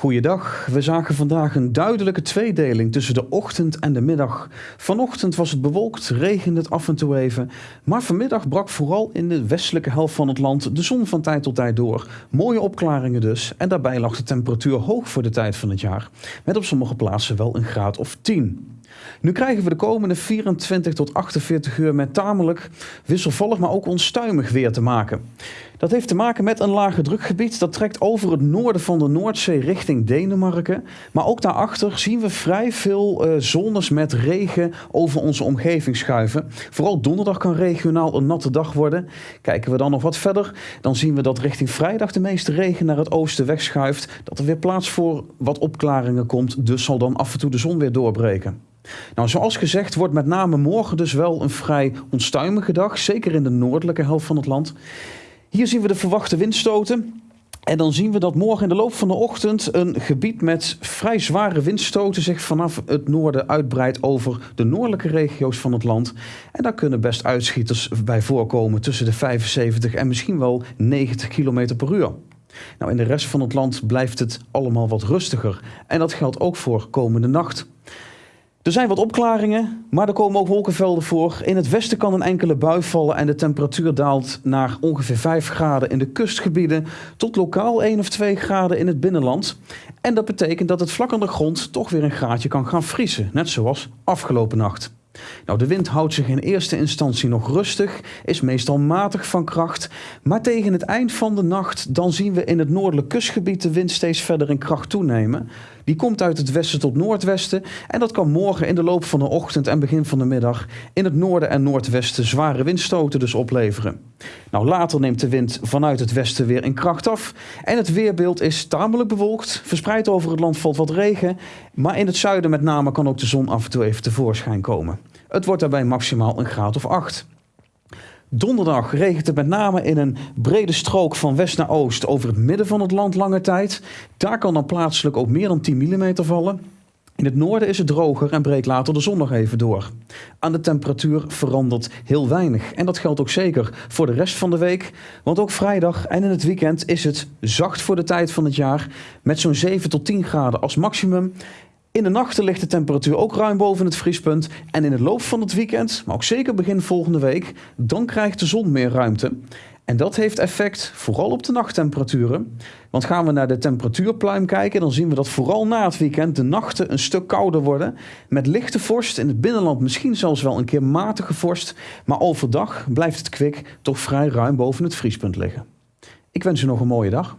Goeiedag, we zagen vandaag een duidelijke tweedeling tussen de ochtend en de middag. Vanochtend was het bewolkt, regende het af en toe even, maar vanmiddag brak vooral in de westelijke helft van het land de zon van tijd tot tijd door. Mooie opklaringen dus, en daarbij lag de temperatuur hoog voor de tijd van het jaar, met op sommige plaatsen wel een graad of 10. Nu krijgen we de komende 24 tot 48 uur met tamelijk wisselvallig, maar ook onstuimig weer te maken. Dat heeft te maken met een lage drukgebied dat trekt over het noorden van de Noordzee richting Denemarken. Maar ook daarachter zien we vrij veel uh, zones met regen over onze omgeving schuiven. Vooral donderdag kan regionaal een natte dag worden. Kijken we dan nog wat verder, dan zien we dat richting vrijdag de meeste regen naar het oosten wegschuift. Dat er weer plaats voor wat opklaringen komt, dus zal dan af en toe de zon weer doorbreken. Nou, zoals gezegd wordt met name morgen dus wel een vrij onstuimige dag, zeker in de noordelijke helft van het land. Hier zien we de verwachte windstoten. En dan zien we dat morgen in de loop van de ochtend een gebied met vrij zware windstoten zich vanaf het noorden uitbreidt over de noordelijke regio's van het land. En daar kunnen best uitschieters bij voorkomen tussen de 75 en misschien wel 90 km per uur. Nou, in de rest van het land blijft het allemaal wat rustiger. En dat geldt ook voor komende nacht. Er zijn wat opklaringen, maar er komen ook wolkenvelden voor. In het westen kan een enkele bui vallen en de temperatuur daalt naar ongeveer 5 graden in de kustgebieden tot lokaal 1 of 2 graden in het binnenland. En dat betekent dat het vlak aan de grond toch weer een graadje kan gaan vriezen, net zoals afgelopen nacht. Nou, de wind houdt zich in eerste instantie nog rustig, is meestal matig van kracht, maar tegen het eind van de nacht dan zien we in het noordelijk kustgebied de wind steeds verder in kracht toenemen. Die komt uit het westen tot noordwesten en dat kan morgen in de loop van de ochtend en begin van de middag in het noorden en noordwesten zware windstoten dus opleveren. Nou, later neemt de wind vanuit het westen weer in kracht af en het weerbeeld is tamelijk bewolkt. Verspreid over het land valt wat regen, maar in het zuiden met name kan ook de zon af en toe even tevoorschijn komen. Het wordt daarbij maximaal een graad of 8. Donderdag regent het met name in een brede strook van west naar oost over het midden van het land lange tijd. Daar kan dan plaatselijk ook meer dan 10 mm vallen. In het noorden is het droger en breekt later de zon nog even door. Aan de temperatuur verandert heel weinig. En dat geldt ook zeker voor de rest van de week. Want ook vrijdag en in het weekend is het zacht voor de tijd van het jaar. Met zo'n 7 tot 10 graden als maximum. In de nachten ligt de temperatuur ook ruim boven het vriespunt. En in het loop van het weekend, maar ook zeker begin volgende week, dan krijgt de zon meer ruimte. En dat heeft effect vooral op de nachttemperaturen. Want gaan we naar de temperatuurpluim kijken, dan zien we dat vooral na het weekend de nachten een stuk kouder worden. Met lichte vorst, in het binnenland misschien zelfs wel een keer matige vorst. Maar overdag blijft het kwik toch vrij ruim boven het vriespunt liggen. Ik wens u nog een mooie dag.